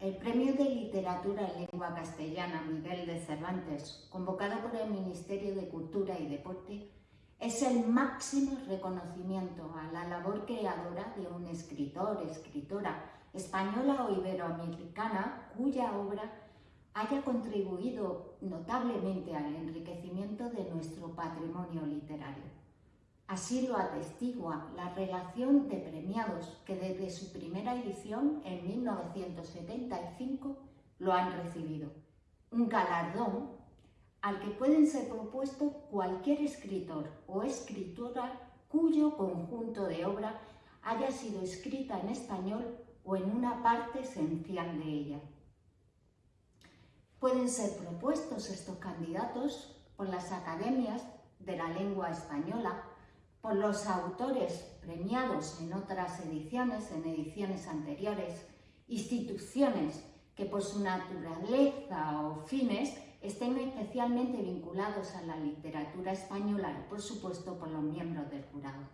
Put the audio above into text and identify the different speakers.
Speaker 1: El Premio de Literatura en Lengua Castellana Miguel de Cervantes, convocado por el Ministerio de Cultura y Deporte, es el máximo reconocimiento a la labor creadora de un escritor, escritora española o iberoamericana cuya obra haya contribuido notablemente al enriquecimiento de nuestro patrimonio literario. Así lo atestigua la relación de premiados que desde su primera edición en 1975 lo han recibido. Un galardón al que pueden ser propuestos cualquier escritor o escritora cuyo conjunto de obra haya sido escrita en español o en una parte esencial de ella. Pueden ser propuestos estos candidatos por las academias de la lengua española, por los autores premiados en otras ediciones, en ediciones anteriores, instituciones que por su naturaleza o fines estén especialmente vinculados a la literatura española y, por supuesto, por los miembros del jurado.